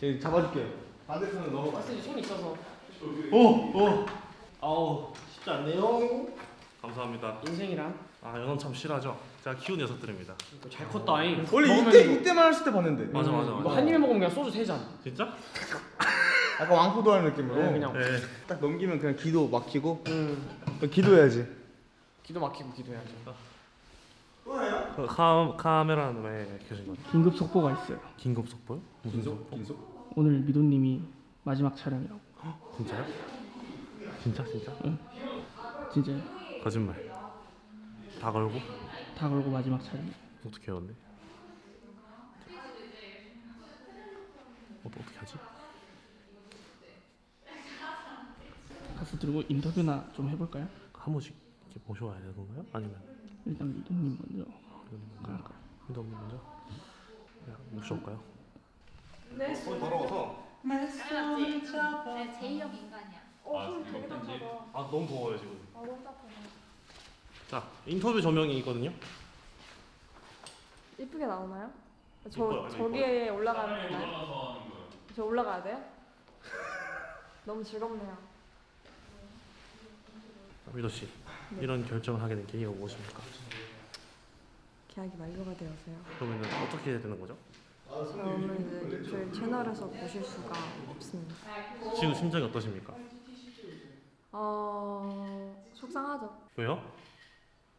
제가 잡아줄게요. 봤을 때 손이 있어서 오, 오. 아우 쉽지 않네요. 감사합니다. 인생이란 아 연어 참 실하죠. 제가 키운 녀석들입니다. 이거 잘 컸다잉. 원래 먹으면 이때 이거- 이때만 했을 때 봤는데. 맞아 맞아 이거 맞아. 한 입에 먹으면 그냥 소주 세 잔. 진짜? 약간 왕포도 하는 느낌으로. 네, 그냥. 네. 딱 넘기면 그냥 기도 막히고. 음. 기도해야지. 기도 막히고 기도해야죠. 그 카, 왜 켜진 거죠? 긴급 속보가 있어요. 긴급 속보요? 무슨 속보? 긴속? 오늘 미도님이 마지막 촬영이라고. 진짜요? 진짜 진짜? 진짜 거짓말. 다 걸고? 다 걸고 마지막 촬영. 어떻게 해야 돼? 어, 어떻게 하지? 가서 들고 인터뷰나 좀 해볼까요? 한 번씩 이렇게 모셔와야 되는 건가요? 아니면 일단 미도님 먼저. 갈까요? 이거 먼저? 그냥 모셔올까요? 손 더러워서. 알았지? 내가 제이형 인간이야. 아 너무 더워요 지금. 자 인터뷰 조명이 있거든요. 이쁘게 나오나요? 이뻐요, 저 이뻐요. 저기에 올라가면 되나요? 저 올라가야 돼요? 너무 즐겁네요. 미도 씨 네. 이런 결정을 하게 된 계기가 무엇입니까? 계약이 만료가 되어서요. 그러면은 어떻게 해야 되는 거죠? 그러면 이제 저희 채널에서 보실 수가 없습니다. 지금 심정이 어떠십니까? 어 속상하죠. 왜요?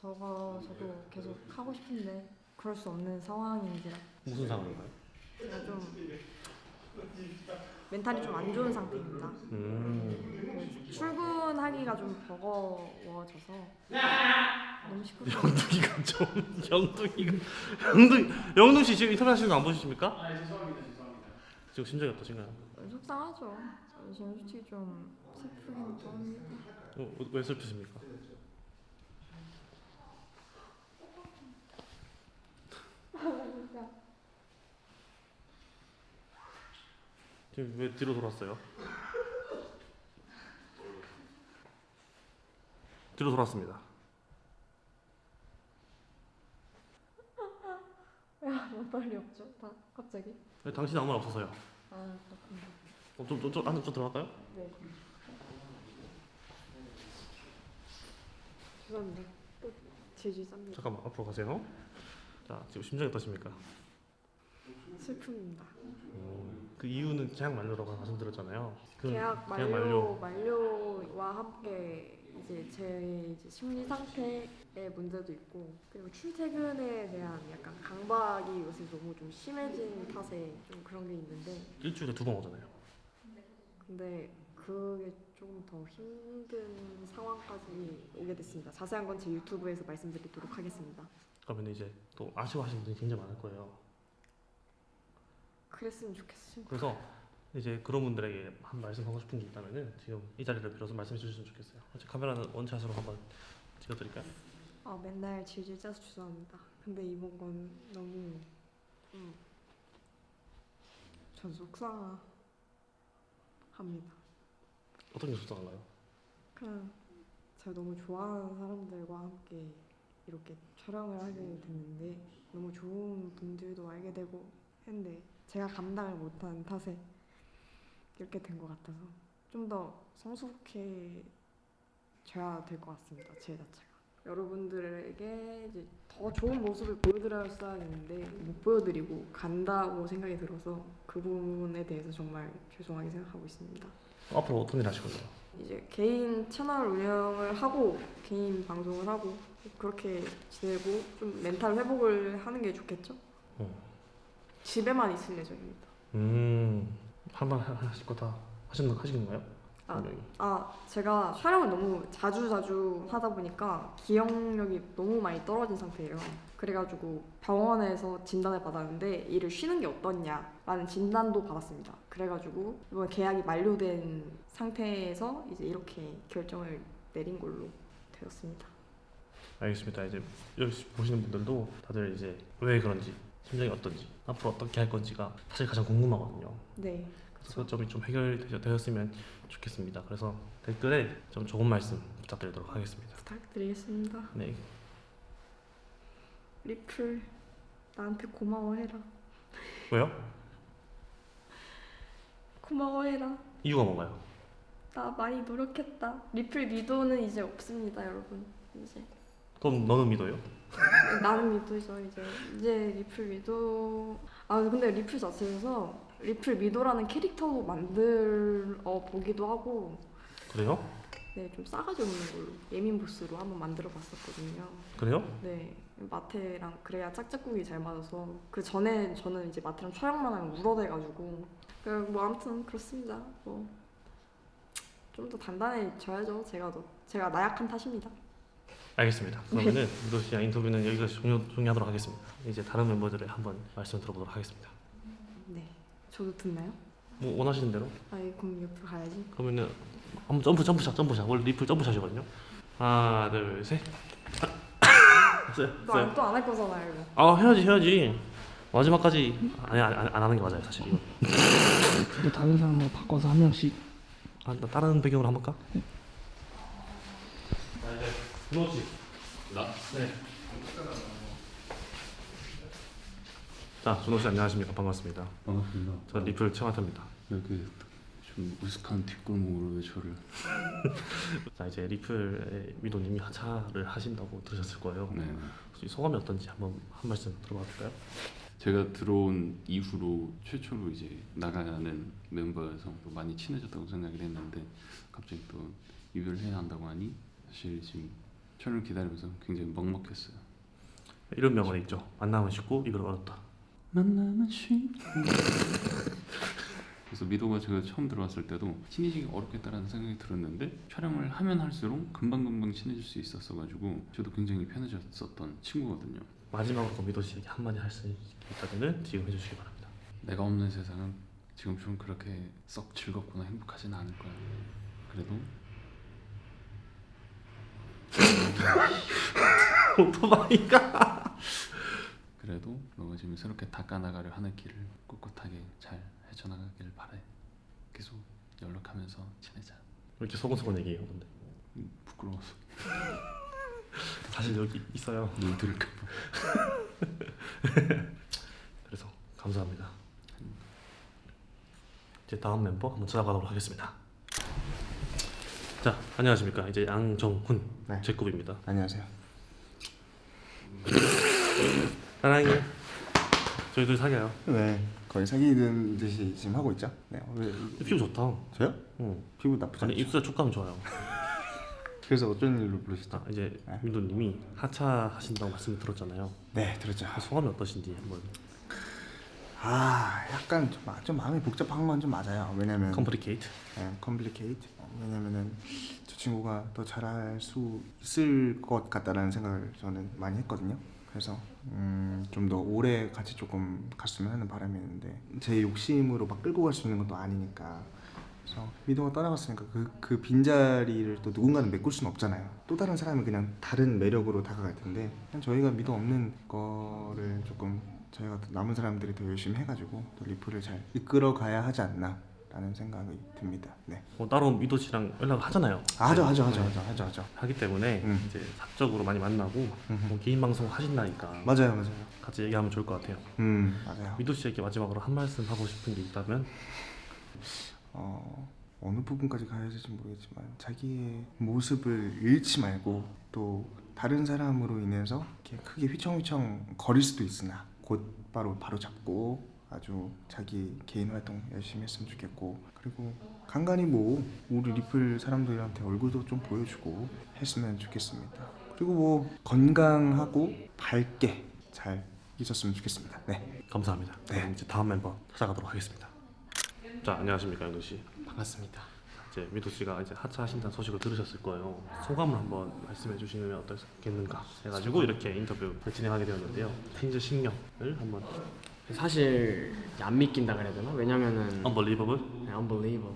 저거 저도 계속 하고 싶은데 그럴 수 없는 상황인지라 무슨 상황인가요? 제가 좀 멘탈이 좀 안 좋은 상태입니다. 음그 출근하기가 좀 버거워져서 너무 시끄러워. 영둥이가 좀 영둥이가 영둥 영둥 씨 지금 인터뷰 하시는 거 안 보십니까? 아 죄송합니다 죄송합니다. 지금 심정이 어떠신가요? 속상하죠. 지금 솔직히 좀 슬프긴 합니다. 어, 왜 슬프십니까? 지금 왜 뒤로 돌았어요? 뒤로 돌았습니다. 왜 빨리 없죠? 다 갑자기? 왜 당신 아무 말 없어서요. 아 그렇군요. 어, 좀, 좀, 좀, 좀 들어갈까요? 네. 죄송합니다. 또 질질 쌉니다. 잠깐만 앞으로 가세요. 자 지금 심정이 어떠십니까? 슬픕니다. 그 이유는 계약 만료라고 말씀드렸잖아요. 그 계약 계약 만료 만료 와 함께 이제 제 이제 심리 상태의 문제도 있고 그리고 출퇴근에 대한 약간 강박이 요새 너무 좀 심해진 탓에 좀 그런 게 있는데 일주일에 두 번 오잖아요. 근데 그게 좀더 힘든 상황까지 오게 됐습니다. 자세한 건 제 유튜브에서 말씀드리도록 하겠습니다. 그러면 이제 또 아쉬워하시는 분들이 굉장히 많을 거예요. 그랬으면 좋겠습니다. 그래서 이제 그런 분들에게 한 말씀 하고 싶은 게 있다면은 지금 이 자리를 빌어서 말씀해 주셨으면 좋겠어요. 혹시 카메라는 원샷으로 한번 찍어드릴까요? 아 맨날 질질 짜서 죄송합니다. 근데 이번 건 너무 음, 전 속상합니다. 어떤 게 속상한가요? 그냥 제가 너무 좋아하는 사람들과 함께 이렇게 촬영을 하게 됐는데 너무 좋은 분들도 알게 되고 했는데 제가 감당을 못한 탓에 이렇게 된 것 같아서 좀 더 성숙해져야 될 것 같습니다. 제 자체가 여러분들에게 이제 더 좋은 모습을 보여드렸어야 했는데 못 보여드리고 간다고 생각이 들어서 그 부분에 대해서 정말 죄송하게 생각하고 있습니다. 앞으로 어떤 일 하실 건가요? 이제 개인 채널 운영을 하고 개인 방송을 하고 그렇게 지내고 좀 멘탈 회복을 하는 게 좋겠죠? 음. 집에만 있을 예정입니다. 음, 한번 하실 거 다 하시는 하시는 거예요? 아. 아 제가 촬영을 너무 자주 자주 하다 보니까 기억력이 너무 많이 떨어진 상태예요. 그래가지고 병원에서 진단을 받았는데 이를 쉬는 게 어떻냐라는 진단도 받았습니다. 그래가지고 이번 계약이 만료된 상태에서 이제 이렇게 결정을 내린 걸로 되었습니다. 알겠습니다. 이제 여기 보시는 분들도 다들 이제 왜 그런지 심정이 어떤지 앞으로 어떻게 할 건지가 사실 가장 궁금하거든요. 네. 그래서 그 점이 좀 해결되었으면 좋겠습니다. 그래서 댓글에 좀 좋은 말씀 부탁드리도록 하겠습니다. 부탁드리겠습니다. 네, 리플 나한테 고마워해라. 왜요? 고마워해라. 이유가 뭔가요? 나 많이 노력했다. 리플 미도는 이제 없습니다, 여러분. 이제 그럼 너는 믿어요? 나는 미도죠. 이제 이제 리플 미도. 아 근데 리플 자체에서 리플 미도라는 캐릭터도 만들어 보기도 하고 그래요? 네좀 싸가지 없는 걸로 예민 보스로 한번 만들어 봤었거든요. 그래요? 네 마테랑 그래야 짝짝꿍이 잘 맞아서 그 전에 저는 이제 마테랑 촬영만 하면 울어대가지고 그뭐 아무튼 그렇습니다. 뭐 좀 더 단단해져야죠. 제가 더 제가 나약한 탓입니다. 알겠습니다. 그러면은 미도 씨랑 인터뷰는 여기까지 종료, 종료하도록 하겠습니다. 이제 다른 멤버들의 한번 말씀 들어보도록 하겠습니다. 네 저도 듣나요? 뭐 원하시는 대로. 아이 그럼 옆으로 가야지. 그러면은 한번 점프 점프샷 점프샷 원래 리플 점프샷이거든요. 하나 둘 셋. 됐어요. 됐어요. 또안 할 거잖아요. 이거. 아 해야지 해야지. 마지막까지 아니 안, 안, 안 하는 게 맞아요 사실 이거. 또 다른 사람으로 바꿔서 한 명씩 아, 나 다른 배경으로 한번 볼까? 씨. 나. 네. 자 준호 씨 안녕하십니까 반갑습니다. 반갑습니다. 저 리플 최화태입니다. 이렇게 좀 우스한 뒷골목으로 왜 저를 자 이제 리플의 미도님이 하차를 하신다고 들으셨을 거예요. 네. 혹시 소감이 어떤지 한번 한 말씀 들어봐도 될까요? 제가 들어온 이후로 최초로 이제 나가는 멤버여서 또 많이 친해졌다고 생각을 했는데 갑자기 또 이별해야 한다고 하니 사실 지금 촬영 기다리면서 굉장히 먹먹했어요. 이런 명언이 있죠. 만나면 쉽고 이별 어렵다. 만나면 쉽고 그래서 미도가 제가 처음 들어왔을 때도 친해지기 어렵겠다라는 생각이 들었는데 촬영을 하면 할수록 금방금방 친해질 수 있었어 가지고 저도 굉장히 편해졌었던 친구거든요. 마지막으로 그 미도 씨에게 한마디 할 수 있다면 지금 해주시기 바랍니다. 내가 없는 세상은 지금 좀 그렇게 썩 즐겁거나 행복하진 않을 거야. 그래도 오토바이가. 그래도 너가 지금 새롭게 닦아나가려 하는 길을 꿋꿋하게 잘 헤쳐나가길 바래. 계속 연락하면서 지내자. 왜 이렇게 소곤소곤 얘기해요, 근데 음, 부끄러워서 사실 여기 있어요. 눈 들을까 봐. 그래서 감사합니다. 이제 다음 멤버 한번 찾아가도록 하겠습니다. 자, 안녕하십니까. 이제 양정훈 네. 제급입니다. 안녕하세요. 사랑해. 저희들 사귀어요. 네, 거의 사귀는 듯이 지금 하고 있죠. 네, 왜, 피부 좋다. 저요? 응. 피부 나쁘지 아니. 입술 촉감 좋아요. 그래서 어쩐 일로 부르셨죠? 아, 이제 네. 민도님이 하차 하신다고 말씀을 들었잖아요. 네, 들었죠. 그 소감이 어떠신지 한번. 아, 약간 좀, 좀 마음이 복잡한 건 좀 맞아요. 왜냐면 complicate. 네, complicate. 왜냐면은 저 친구가 더 잘할 수 있을 것 같다라는 생각을 저는 많이 했거든요. 그래서 음, 좀 더 오래 같이 조금 갔으면 하는 바람이 있는데 제 욕심으로 막 끌고 갈 수 있는 것도 아니니까 그래서 미도가 떠나갔으니까 그, 그 빈자리를 또 누군가는 메꿀 수는 없잖아요. 또 다른 사람이 그냥 다른 매력으로 다가갈 텐데 그냥 저희가 미도 없는 거를 조금 저희가 또 남은 사람들이 더 열심히 해가지고 또 리플을 잘 이끌어 가야 하지 않나 라는 생각이 듭니다. 네. 뭐 따로 미도 씨랑 연락을 하잖아요. 아, 하죠, 하죠, 하죠, 하죠, 하죠, 하죠. 하기 때문에 음. 이제 사적으로 많이 만나고. 뭐 개인 방송 하신다니까 맞아요, 맞아요. 같이 얘기하면 좋을 것 같아요. 음, 맞아요. 미도 씨에게 마지막으로 한 말씀 하고 싶은 게 있다면 어, 어느 부분까지 가야 될지 모르겠지만 자기의 모습을 잃지 말고 또 다른 사람으로 인해서 이렇게 크게 휘청휘청 거릴 수도 있으나 곧바로 바로 잡고 아주 자기 개인 활동 열심히 했으면 좋겠고 그리고 간간히 뭐 우리 리플 사람들한테 얼굴도 좀 보여주고 했으면 좋겠습니다. 그리고 뭐 건강하고 밝게 잘 있었으면 좋겠습니다. 네. 감사합니다. 네. 그럼 이제 다음 멤버 찾아가도록 하겠습니다. 자 안녕하십니까 영도 씨. 반갑습니다. 이제 미도 씨가 이제 하차하신다는 소식을 들으셨을 거예요. 소감을 한번 말씀해 주시면 어떻겠는가 해가지고 이렇게 인터뷰를 진행하게 되었는데요. 테이저 신경을 한번 사실 안 믿긴다 그래야 되나? 왜냐면은 Unbelievable 네, unbelievable.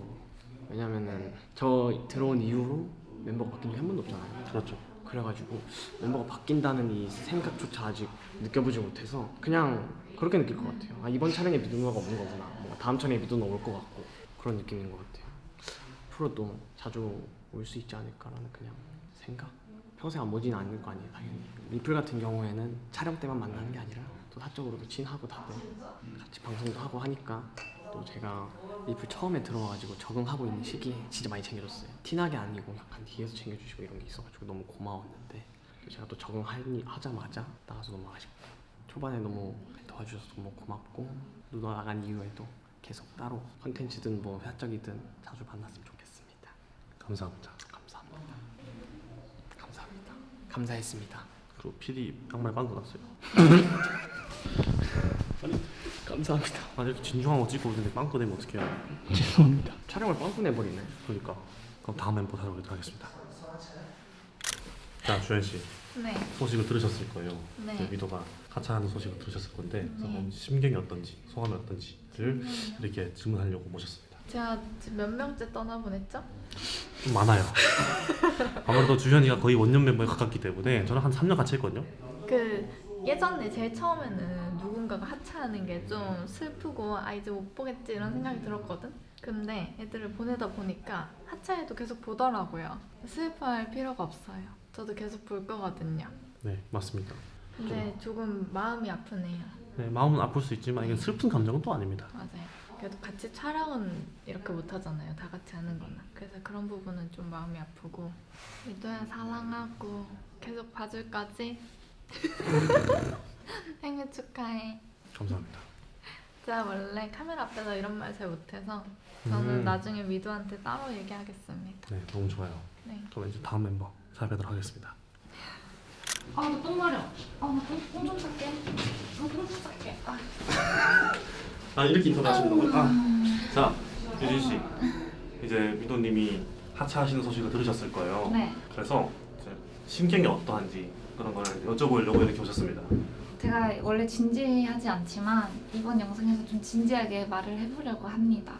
왜냐면은 저 들어온 이후로 멤버가 바뀐 게 한 번도 없잖아요. 그렇죠. 그래가지고 멤버가 바뀐다는 이 생각조차 아직 느껴보지 못해서 그냥 그렇게 느낄 것 같아요. 아 이번 촬영에 미도누가 없는 거구나. 뭐 다음 촬영에 미도누 올것 같고 그런 느낌인 것 같아요. 앞으로도 자주 올 수 있지 않을까라는 그냥 생각. 평생 안 보지는 않을 거 아니에요, 당연히. 리플 같은 경우에는 촬영 때만 만나는 게 아니라 또 사적으로도 친하고 다들 같이 방송도 하고 하니까 또 제가 리플 처음에 들어와가지고 적응하고 있는 시기에 진짜 많이 챙겨줬어요. 티나게 아니고 약간 뒤에서 챙겨주시고 이런 게 있어가지고 너무 고마웠는데 또 제가 또 적응하자마자 나가서 너무 아쉽고 초반에 너무 도와주셔서 너무 고맙고 누나 나간 이후에도 계속 따로 컨텐츠든 뭐 사적이든 자주 만났으면 좋겠습니다. 감사합니다. 감사합니다. 감사합니다. 감사했습니다. 그리고 PD 양말 빵꾸 났어요. 감사합니다. 아 이렇게 진중한 거 찍고 있는데 빵꾸 내면 어떡해요? 죄송합니다. 촬영을 빵꾸 내버리네. 그러니까 그럼 다음 멤버 찾아보도록 하겠습니다. 자 주현 씨 네. 소식을 들으셨을 거예요. 네. 이제 미도가 하차하는 소식을 들으셨을 건데 네. 심경이 어떤지 소감이 어떤지를 이렇게 질문하려고 모셨습니다. 제가 지금 몇 명째 떠나보냈죠? 좀 많아요. 아무래도 주현이가 거의 원년 멤버에 가깝기 때문에 저는 한 3년 같이 했거든요. 그 예전에 제일 처음에는 누군가가 하차하는 게 좀 슬프고 아 이제 못 보겠지 이런 생각이 들었거든. 근데 애들을 보내다 보니까 하차해도 계속 보더라고요. 슬퍼할 필요가 없어요. 저도 계속 볼 거거든요. 네 맞습니다. 근데 조금 마음이 아프네요. 네, 마음은 아플 수 있지만 이건 슬픈 감정은 또 아닙니다. 맞아요. 그래도 같이 촬영은 이렇게 못 하잖아요. 다 같이 하는 거는. 그래서 그런 부분은 좀 마음이 아프고 미도야 사랑하고 계속 봐줄 거지? 생일 축하해. 감사합니다. 제가 원래 카메라 앞에서 이런 말 잘 못해서 저는 음. 나중에 미도한테 따로 얘기하겠습니다. 네 너무 좋아요. 네. 그럼 이제 다음 멤버 찾아뵙도록 하겠습니다. 아, 나똥 마려. 아, 나똥좀 쌀게. 나똥좀 쌀게. 아. 아 이렇게 인터뷰하시는. 아, 자 유진 씨 이제 미도님이 하차하시는 소식을 들으셨을 거예요. 네, 그래서 이제 심경이 어떠한지 그런 걸 여쭤보려고 이렇게 오셨습니다. 제가 원래 진지하지 않지만 이번 영상에서 좀 진지하게 말을 해보려고 합니다.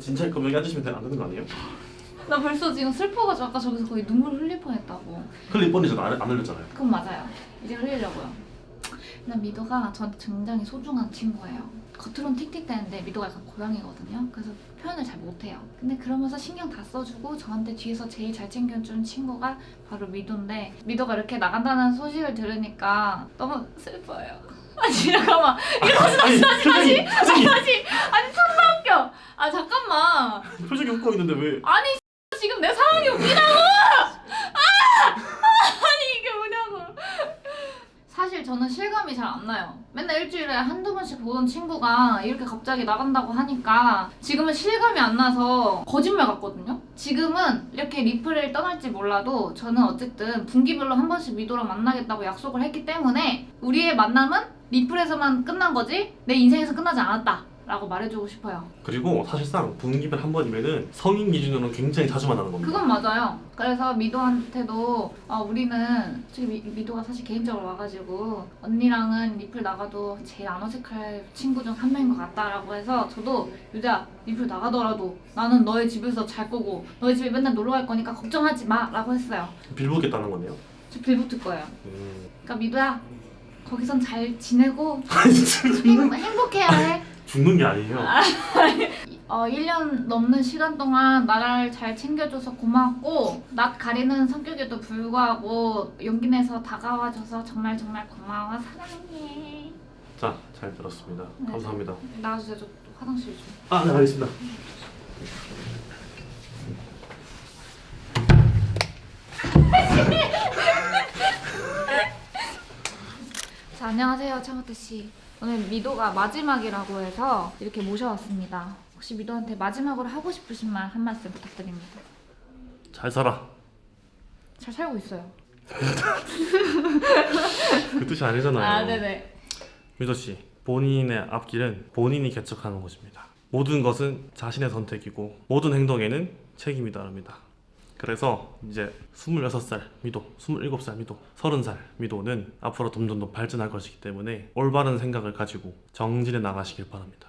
진짜 그럼 여기 앉으시면 안 되는 거 아니에요? 나 벌써 지금 슬퍼가지고 아까 저기서 거의 눈물 흘릴 뻔했다고. 번이 저도 안, 안 흘렸잖아요. 그건 맞아요. 이제 흘리려고요. 근데 미도가 저한테 굉장히 소중한 친구예요. 겉으로는 틱틱대는데 미도가 약간 고양이거든요. 그래서 표현을 잘 못해요. 근데 그러면서 신경 다 써주고 저한테 뒤에서 제일 잘 챙겨준 친구가 바로 미도인데 미도가 이렇게 나간다는 소식을 들으니까 너무 슬퍼요. 아니 잠깐만 아니 표정이 표정이 다시 아니 존나 웃겨. 아 잠깐만 표정이 웃고 있는데 왜? 아니 지금 내 상황이 웃기다고! 아! 아니 이게 뭐냐고 사실 저는 실감이 잘안 나요. 맨날 일주일에 한두 번씩 보던 친구가 이렇게 갑자기 나간다고 하니까 지금은 실감이 안 나서 거짓말 같거든요. 지금은 이렇게 리플을 떠날지 몰라도 저는 어쨌든 분기별로 한 번씩 미도랑 만나겠다고 약속을 했기 때문에 우리의 만남은 리플에서만 끝난 거지 내 인생에서 끝나지 않았다 라고 말해주고 싶어요 그리고 사실상 분기별 한 번이면은 성인 기준으로는 굉장히 자주 만나는 겁니다. 그건 맞아요. 그래서 미도한테도 어, 우리는 지금 미, 미도가 사실 개인적으로 와가지고 언니랑은 리플 나가도 제일 안 어색할 친구 중 한 명인 것 같다라고 해서 저도 유자 리플 나가더라도 나는 너의 집에서 잘 거고 너희 집에 맨날 놀러 갈 거니까 걱정하지 마 라고 했어요. 빌보겠다는 거네요. 저 빌붙을 거예요. 음. 그러니까 미도야 거기선 잘 지내고 행복해야 해. 죽는 게 아니에요. 어, 1년 넘는 시간 동안 나를 잘 챙겨줘서 고마웠고 낯 가리는 성격에도 불구하고 용기 내서 다가와줘서 정말 정말 고마워 사랑해 자, 잘 들었습니다. 네. 감사합니다. 나와주세요 저 화장실 좀 아, 네, 알겠습니다. 자, 안녕하세요 차모태 씨 오늘 미도가 마지막이라고 해서 이렇게 모셔왔습니다 혹시 미도한테 마지막으로 하고 싶으신 말 한 말씀 부탁드립니다 잘 살아. 잘 살고 있어요 그 뜻이 아니잖아요. 아 네네 미도 씨, 본인의 앞길은 본인이 개척하는 것입니다. 모든 것은 자신의 선택이고 모든 행동에는 책임이 따릅니다. 그래서 이제 26살 미도, 27살 미도, 30살 미도는 앞으로 점점 더 발전할 것이기 때문에 올바른 생각을 가지고 정진해 나가시길 바랍니다.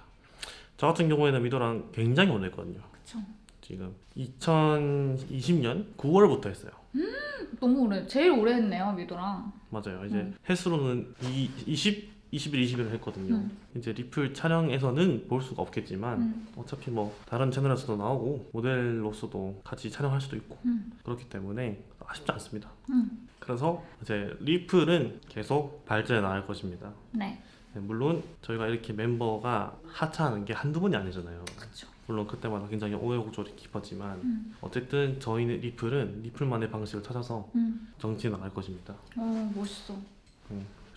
저 같은 경우에는 미도랑 굉장히 오래 했거든요. 그쵸 지금 2020년 9월부터 했어요. 너무 오래 제일 오래 했네요 미도랑 맞아요. 이제 음. 횟수로는 이, 20, 21, 21을 했거든요. 음. 이제 리플 촬영에서는 볼 수가 없겠지만 음. 어차피 뭐 다른 채널에서도 나오고 모델로서도 같이 촬영할 수도 있고 음. 그렇기 때문에 아쉽지 않습니다. 음. 그래서 이제 리플은 계속 발전해 나갈 것입니다. 네 네, 물론 저희가 이렇게 멤버가 하차하는 게 한두 번이 아니잖아요. 그쵸. 물론 그때마다 굉장히 오해곡절이 깊었지만 음. 어쨌든 저희는 리플은 리플만의 방식을 찾아서 음. 정치해 나갈 것입니다. 어 멋있어.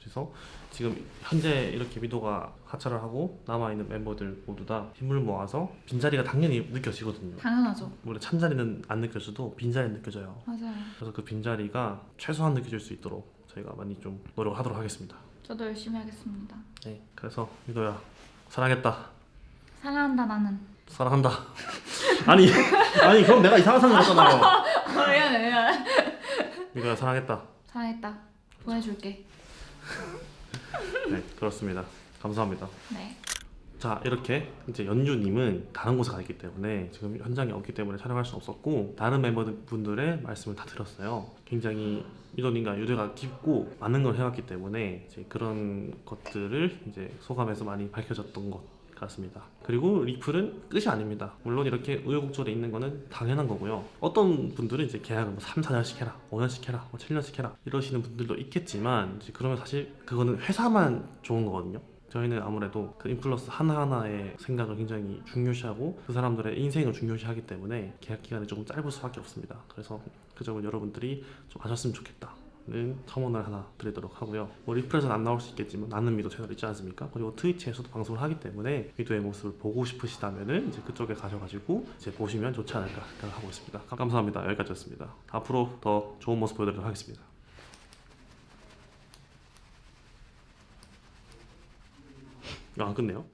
그래서 지금 현재 이렇게 미도가 하차를 하고 남아있는 멤버들 모두 다 힘을 모아서 빈자리가 당연히 느껴지거든요. 당연하죠. 물론 찬자리는 안 느껴져도 빈자리는 느껴져요. 맞아요. 그래서 그 빈자리가 최소한 느껴질 수 있도록 저희가 많이 좀 노력하도록 하겠습니다. 저도 열심히 하겠습니다. 네, 그래서 미도야 사랑했다. 사랑한다 나는. 사랑한다. 아니, 아니 그럼 내가 이상한 사람 같잖아요. 미안해. 미도야 사랑했다. 사랑했다. 보내줄게. 네, 그렇습니다. 감사합니다. 네. 자 이렇게 이제 연주님은 다른 곳에 가 있기 때문에 지금 현장에 없기 때문에 촬영할 수 없었고 다른 멤버분들의 말씀을 다 들었어요. 굉장히 미도님과 유대가 깊고 많은 걸 해왔기 때문에 이제 그런 것들을 이제 소감에서 많이 밝혀졌던 것 같습니다. 그리고 리플은 끝이 아닙니다. 물론 이렇게 우여곡절에 있는 거는 당연한 거고요. 어떤 분들은 이제 계약을 뭐 3, 4년씩 해라, 5년씩 해라, 뭐 7년씩 해라 이러시는 분들도 있겠지만 그러면 사실 그거는 회사만 좋은 거거든요. 저희는 아무래도 그 인플루언서 하나하나의 생각을 굉장히 중요시하고 그 사람들의 인생을 중요시하기 때문에 계약 기간이 조금 짧을 수밖에 없습니다. 그래서 그 점을 여러분들이 좀 아셨으면 좋겠다 는 첨언을 하나 드리도록 하고요. 뭐 리플에서는 안 나올 수 있겠지만 나는 미도 채널 있지 않습니까? 그리고 트위치에서도 방송을 하기 때문에 미도의 모습을 보고 싶으시다면은 이제 그쪽에 가셔가지고 이제 보시면 좋지 않을까 생각하고 있습니다. 감사합니다. 여기까지였습니다. 앞으로 더 좋은 모습 보여드리도록 하겠습니다. 아, 안 끝내요?